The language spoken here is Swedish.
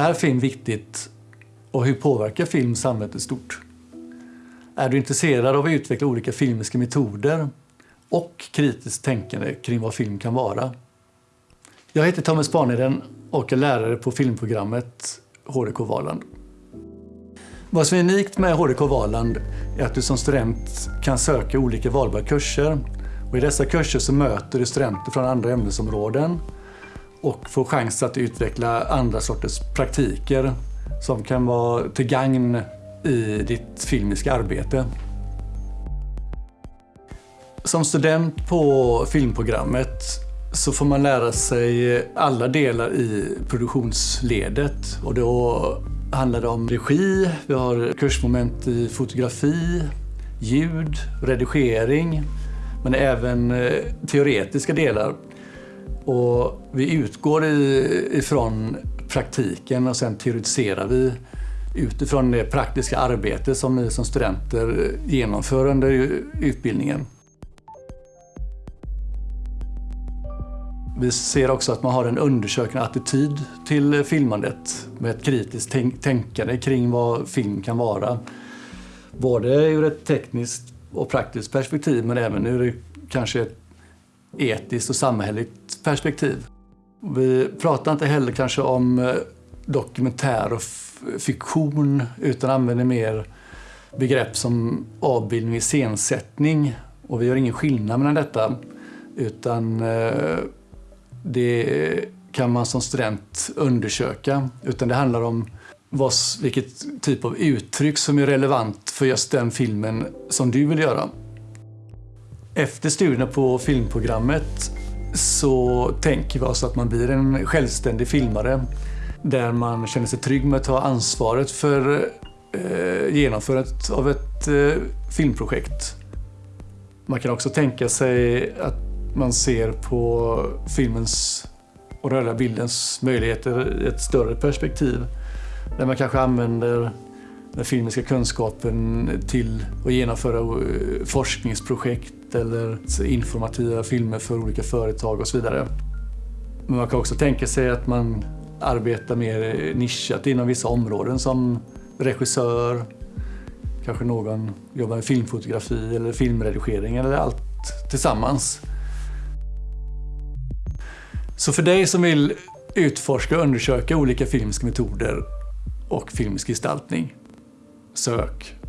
Är film viktigt och hur påverkar film samhället i stort? Är du intresserad av att utveckla olika filmiska metoder och kritiskt tänkande kring vad film kan vara? Jag heter Thomas Spanheden och är lärare på filmprogrammet HDK Valand. Vad som är unikt med HDK Valand är att du som student kan söka olika valbara kurser. Och I dessa kurser så möter du studenter från andra ämnesområden och få chans att utveckla andra sorters praktiker som kan vara till gagn i ditt filmiska arbete. Som student på filmprogrammet så får man lära sig alla delar i produktionsledet. Och då handlar det om regi, vi har kursmoment i fotografi, ljud, redigering, men även eh, teoretiska delar. Och vi utgår ifrån praktiken och sen teoretiserar vi utifrån det praktiska arbete som ni som studenter genomför under utbildningen. Vi ser också att man har en undersökande attityd till filmandet med ett kritiskt tänkande kring vad film kan vara. Både ur ett tekniskt och praktiskt perspektiv men även ur kanske ett etiskt och samhälleligt perspektiv. Vi pratar inte heller kanske om eh, dokumentär och fiktion utan använder mer begrepp som avbildning och iscensättning. Och vi gör ingen skillnad mellan detta utan eh, det kan man som student undersöka. Utan det handlar om vad, vilket typ av uttryck som är relevant för just den filmen som du vill göra. Efter studierna på filmprogrammet så tänker vi oss att man blir en självständig filmare där man känner sig trygg med att ta ansvaret för eh, genomförandet av ett eh, filmprojekt. Man kan också tänka sig att man ser på filmens och rörliga bildens möjligheter i ett större perspektiv. Där man kanske använder den filmiska kunskapen till att genomföra eh, forskningsprojekt projekt eller informativa filmer för olika företag och så vidare. Men man kan också tänka sig att man arbetar mer nischat inom vissa områden som regissör, kanske någon jobbar med filmfotografi eller filmredigering eller allt tillsammans. Så för dig som vill utforska och undersöka olika filmiska metoder och filmisk gestaltning, sök